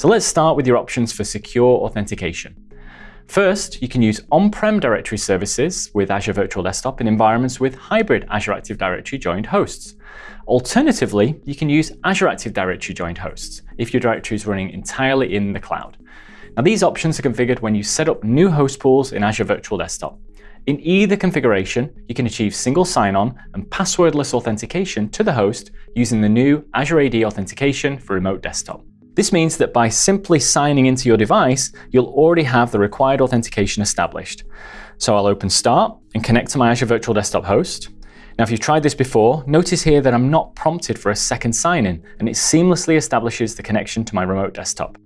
So let's start with your options for secure authentication. First, you can use on-prem directory services with Azure Virtual Desktop in environments with hybrid Azure Active Directory joined hosts. Alternatively, you can use Azure Active Directory joined hosts if your directory is running entirely in the cloud. Now these options are configured when you set up new host pools in Azure Virtual Desktop. In either configuration, you can achieve single sign-on and passwordless authentication to the host using the new Azure AD Authentication for Remote Desktop. This means that by simply signing into your device, you'll already have the required authentication established. So I'll open Start and connect to my Azure Virtual Desktop host. Now, if you've tried this before, notice here that I'm not prompted for a second sign-in, and it seamlessly establishes the connection to my remote desktop.